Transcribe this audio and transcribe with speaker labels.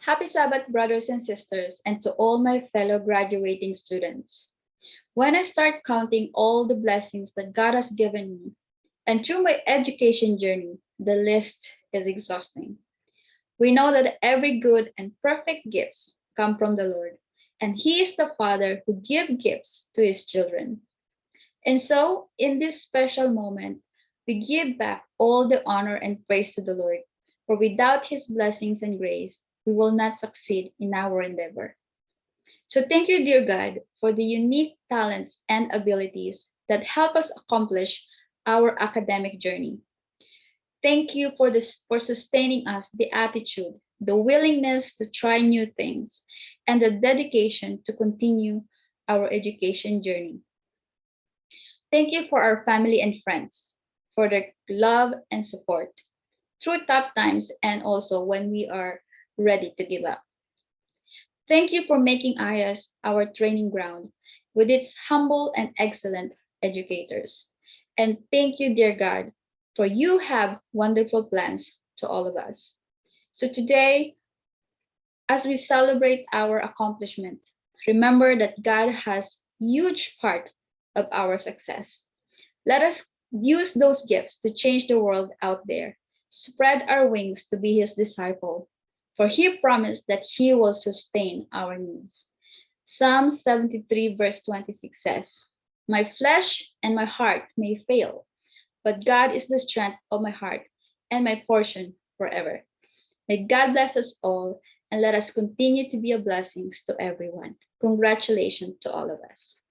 Speaker 1: Happy Sabbath, brothers and sisters, and to all my fellow graduating students. When I start counting all the blessings that God has given me, and through my education journey, the list is exhausting. We know that every good and perfect gifts come from the Lord, and He is the Father who gives gifts to His children. And so, in this special moment, we give back all the honor and praise to the Lord, for without His blessings and grace, we will not succeed in our endeavor. So thank you, dear God, for the unique talents and abilities that help us accomplish our academic journey. Thank you for this for sustaining us the attitude, the willingness to try new things, and the dedication to continue our education journey. Thank you for our family and friends, for their love and support through tough times and also when we are ready to give up. Thank you for making IAS our training ground with its humble and excellent educators. And thank you, dear God, for you have wonderful plans to all of us. So today, as we celebrate our accomplishment, remember that God has huge part of our success. Let us use those gifts to change the world out there, spread our wings to be his disciple, for he promised that he will sustain our needs. Psalm 73 verse 26 says, My flesh and my heart may fail, but God is the strength of my heart and my portion forever. May God bless us all and let us continue to be a blessing to everyone. Congratulations to all of us.